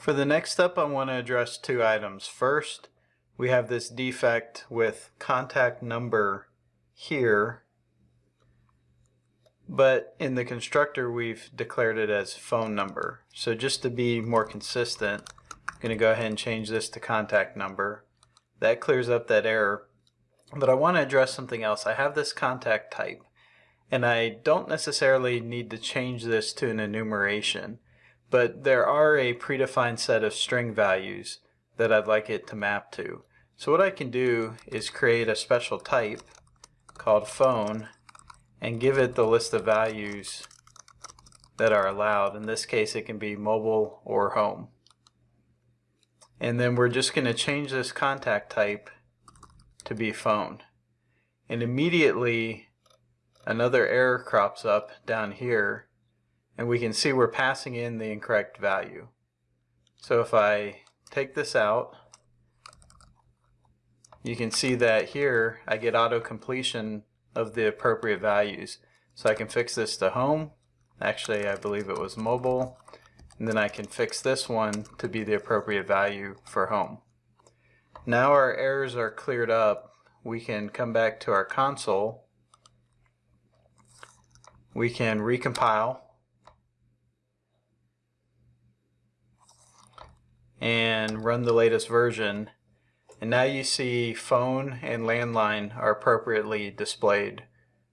For the next step, I want to address two items. First, we have this defect with contact number here, but in the constructor, we've declared it as phone number. So just to be more consistent, I'm going to go ahead and change this to contact number. That clears up that error. But I want to address something else. I have this contact type, and I don't necessarily need to change this to an enumeration but there are a predefined set of string values that I'd like it to map to. So what I can do is create a special type called phone and give it the list of values that are allowed. In this case it can be mobile or home. And then we're just going to change this contact type to be phone. And immediately another error crops up down here and we can see we're passing in the incorrect value. So if I take this out, you can see that here I get auto completion of the appropriate values. So I can fix this to home. Actually, I believe it was mobile. And then I can fix this one to be the appropriate value for home. Now our errors are cleared up. We can come back to our console. We can recompile and run the latest version and now you see phone and landline are appropriately displayed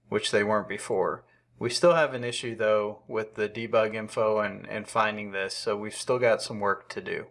which they weren't before. We still have an issue though with the debug info and, and finding this so we've still got some work to do.